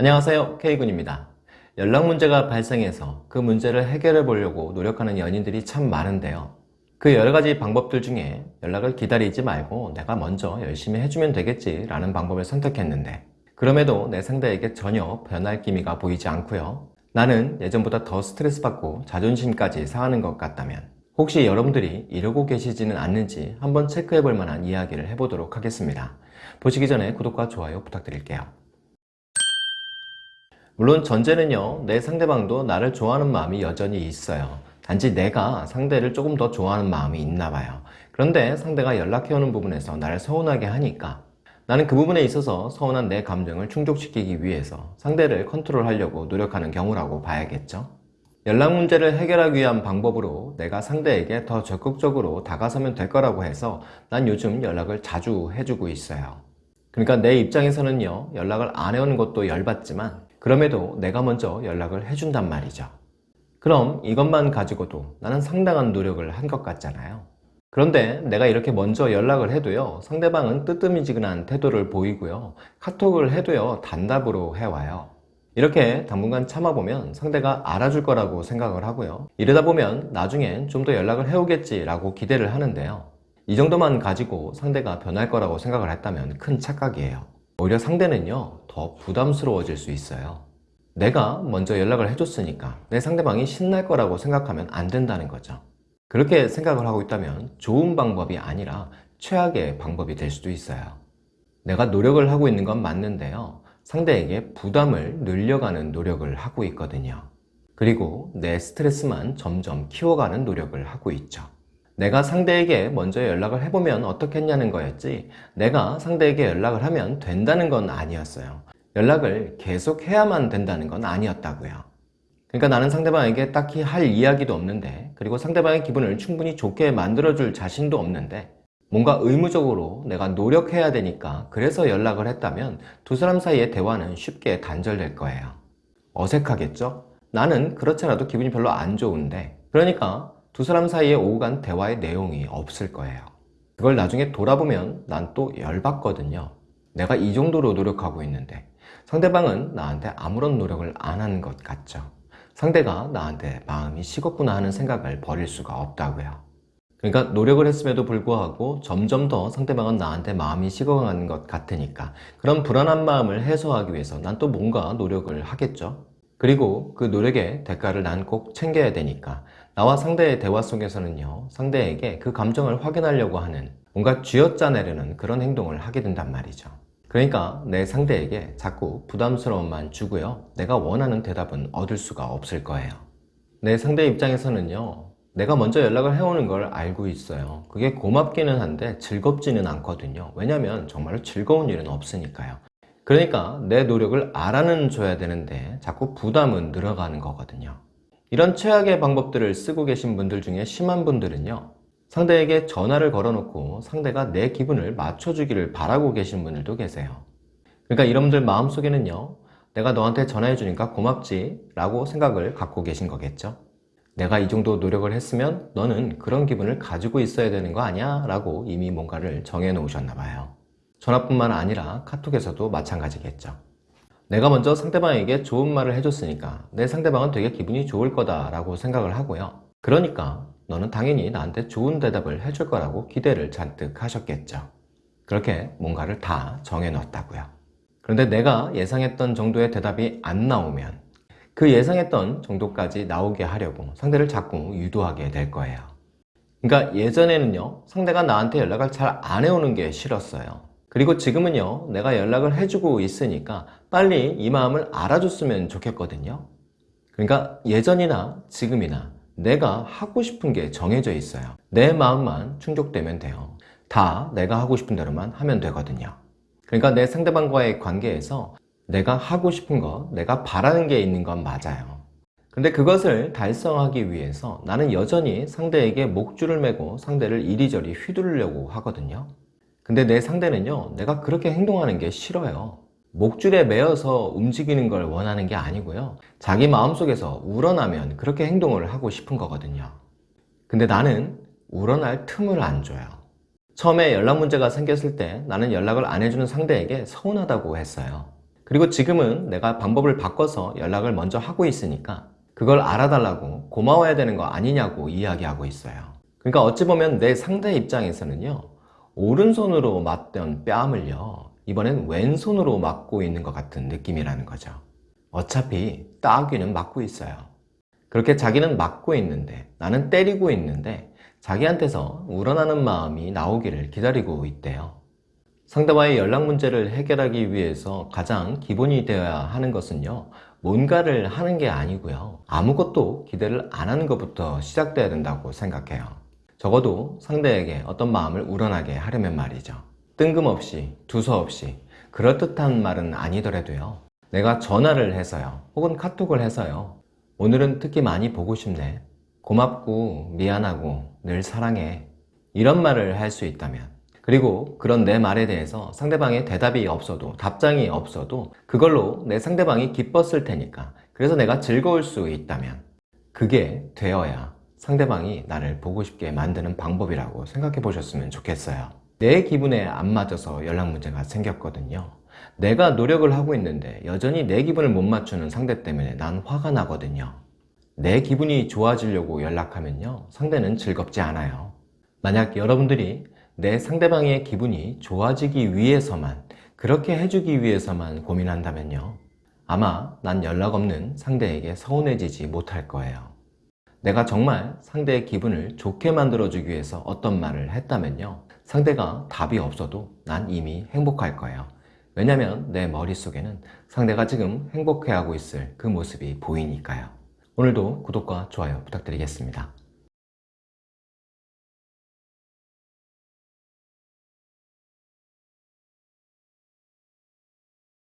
안녕하세요. K군입니다. 연락 문제가 발생해서 그 문제를 해결해 보려고 노력하는 연인들이 참 많은데요. 그 여러가지 방법들 중에 연락을 기다리지 말고 내가 먼저 열심히 해주면 되겠지 라는 방법을 선택했는데 그럼에도 내 상대에게 전혀 변할 기미가 보이지 않고요. 나는 예전보다 더 스트레스 받고 자존심까지 상하는 것 같다면 혹시 여러분들이 이러고 계시지는 않는지 한번 체크해 볼 만한 이야기를 해보도록 하겠습니다. 보시기 전에 구독과 좋아요 부탁드릴게요 물론 전제는요 내 상대방도 나를 좋아하는 마음이 여전히 있어요. 단지 내가 상대를 조금 더 좋아하는 마음이 있나 봐요. 그런데 상대가 연락해오는 부분에서 나를 서운하게 하니까. 나는 그 부분에 있어서 서운한 내 감정을 충족시키기 위해서 상대를 컨트롤하려고 노력하는 경우라고 봐야겠죠. 연락 문제를 해결하기 위한 방법으로 내가 상대에게 더 적극적으로 다가서면 될 거라고 해서 난 요즘 연락을 자주 해주고 있어요. 그러니까 내 입장에서는요 연락을 안 해오는 것도 열받지만 그럼에도 내가 먼저 연락을 해준단 말이죠. 그럼 이것만 가지고도 나는 상당한 노력을 한 것 같잖아요. 그런데 내가 이렇게 먼저 연락을 해도요 상대방은 뜨뜨미지근한 태도를 보이고요 카톡을 해도요 단답으로 해와요. 이렇게 당분간 참아보면 상대가 알아줄 거라고 생각을 하고요. 이러다 보면 나중엔 좀 더 연락을 해오겠지 라고 기대를 하는데요. 이 정도만 가지고 상대가 변할 거라고 생각을 했다면 큰 착각이에요 오히려 상대는요 더 부담스러워질 수 있어요. 내가 먼저 연락을 해줬으니까 내 상대방이 신날 거라고 생각하면 안 된다는 거죠. 그렇게 생각을 하고 있다면 좋은 방법이 아니라 최악의 방법이 될 수도 있어요. 내가 노력을 하고 있는 건 맞는데요. 상대에게 부담을 늘려가는 노력을 하고 있거든요. 그리고 내 스트레스만 점점 키워가는 노력을 하고 있죠 내가 상대에게 먼저 연락을 해보면 어떻겠냐는 거였지 내가 상대에게 연락을 하면 된다는 건 아니었어요. 연락을 계속 해야만 된다는 건 아니었다고요. 그러니까 나는 상대방에게 딱히 할 이야기도 없는데 그리고 상대방의 기분을 충분히 좋게 만들어줄 자신도 없는데 뭔가 의무적으로 내가 노력해야 되니까 그래서 연락을 했다면 두 사람 사이의 대화는 쉽게 단절될 거예요. 어색하겠죠? 나는 그렇지 않아도 기분이 별로 안 좋은데 그러니까 두 사람 사이에 오고 간 대화의 내용이 없을 거예요. 그걸 나중에 돌아보면 난 또 열받거든요. 내가 이 정도로 노력하고 있는데 상대방은 나한테 아무런 노력을 안 하는 것 같죠. 상대가 나한테 마음이 식었구나 하는 생각을 버릴 수가 없다고요. 그러니까 노력을 했음에도 불구하고 점점 더 상대방은 나한테 마음이 식어가는 것 같으니까 그런 불안한 마음을 해소하기 위해서 난 또 뭔가 노력을 하겠죠. 그리고 그 노력의 대가를 난 꼭 챙겨야 되니까 나와 상대의 대화 속에서는요 상대에게 그 감정을 확인하려고 하는 뭔가 쥐어짜내려는 그런 행동을 하게 된단 말이죠. 그러니까 내 상대에게 자꾸 부담스러움만 주고요 내가 원하는 대답은 얻을 수가 없을 거예요. 내 상대 입장에서는요 내가 먼저 연락을 해오는 걸 알고 있어요. 그게 고맙기는 한데 즐겁지는 않거든요. 왜냐면 정말로 즐거운 일은 없으니까요. 그러니까 내 노력을 알아는 줘야 되는데 자꾸 부담은 늘어가는 거거든요 이런 최악의 방법들을 쓰고 계신 분들 중에 심한 분들은요 상대에게 전화를 걸어놓고 상대가 내 기분을 맞춰주기를 바라고 계신 분들도 계세요. 그러니까 이런 분들 마음속에는요 내가 너한테 전화해 주니까 고맙지 라고 생각을 갖고 계신 거겠죠? 내가 이 정도 노력을 했으면 너는 그런 기분을 가지고 있어야 되는 거 아니야? 라고 이미 뭔가를 정해 놓으셨나 봐요. 전화뿐만 아니라 카톡에서도 마찬가지겠죠 내가 먼저 상대방에게 좋은 말을 해줬으니까 내 상대방은 되게 기분이 좋을 거다 라고 생각을 하고요. 그러니까 너는 당연히 나한테 좋은 대답을 해줄 거라고 기대를 잔뜩 하셨겠죠. 그렇게 뭔가를 다 정해 놨다고요. 그런데 내가 예상했던 정도의 대답이 안 나오면 그 예상했던 정도까지 나오게 하려고 상대를 자꾸 유도하게 될 거예요. 그러니까 예전에는요 상대가 나한테 연락을 잘 안 해오는 게 싫었어요 그리고 지금은요 내가 연락을 해주고 있으니까 빨리 이 마음을 알아줬으면 좋겠거든요. 그러니까 예전이나 지금이나 내가 하고 싶은 게 정해져 있어요. 내 마음만 충족되면 돼요. 다 내가 하고 싶은 대로만 하면 되거든요. 그러니까 내 상대방과의 관계에서 내가 하고 싶은 것, 내가 바라는 게 있는 건 맞아요. 근데 그것을 달성하기 위해서 나는 여전히 상대에게 목줄을 매고 상대를 이리저리 휘두르려고 하거든요 근데 내 상대는요 내가 그렇게 행동하는 게 싫어요. 목줄에 매어서 움직이는 걸 원하는 게 아니고요. 자기 마음속에서 우러나면 그렇게 행동을 하고 싶은 거거든요. 근데 나는 우러날 틈을 안 줘요. 처음에 연락 문제가 생겼을 때 나는 연락을 안 해주는 상대에게 서운하다고 했어요. 그리고 지금은 내가 방법을 바꿔서 연락을 먼저 하고 있으니까 그걸 알아달라고 고마워야 되는 거 아니냐고 이야기하고 있어요. 그러니까 어찌 보면 내 상대 입장에서는요, 오른손으로 맞던 뺨을요, 이번엔 왼손으로 맞고 있는 것 같은 느낌이라는 거죠. 어차피 따귀는 맞고 있어요. 그렇게 자기는 맞고 있는데 나는 때리고 있는데 자기한테서 우러나는 마음이 나오기를 기다리고 있대요. 상대와의 연락 문제를 해결하기 위해서 가장 기본이 되어야 하는 것은요, 뭔가를 하는 게 아니고요. 아무것도 기대를 안 하는 것부터 시작돼야 된다고 생각해요. 적어도 상대에게 어떤 마음을 우러나게 하려면 말이죠. 뜬금없이, 두서없이, 그럴듯한 말은 아니더라도요. 내가 전화를 해서요. 혹은 카톡을 해서요. 오늘은 특히 많이 보고 싶네. 고맙고, 미안하고, 늘 사랑해. 이런 말을 할 수 있다면. 그리고 그런 내 말에 대해서 상대방의 대답이 없어도, 답장이 없어도, 그걸로 내 상대방이 기뻤을 테니까. 그래서 내가 즐거울 수 있다면. 그게 되어야 상대방이 나를 보고 싶게 만드는 방법이라고 생각해 보셨으면 좋겠어요. 내 기분에 안 맞아서 연락 문제가 생겼거든요. 내가 노력을 하고 있는데 여전히 내 기분을 못 맞추는 상대 때문에 난 화가 나거든요. 내 기분이 좋아지려고 연락하면요. 상대는 즐겁지 않아요. 만약 여러분들이 내 상대방의 기분이 좋아지기 위해서만, 그렇게 해주기 위해서만 고민한다면요. 아마 난 연락 없는 상대에게 서운해지지 못할 거예요. 내가 정말 상대의 기분을 좋게 만들어주기 위해서 어떤 말을 했다면요. 상대가 답이 없어도 난 이미 행복할 거예요. 왜냐면 내 머릿속에는 상대가 지금 행복해하고 있을 그 모습이 보이니까요. 오늘도 구독과 좋아요 부탁드리겠습니다.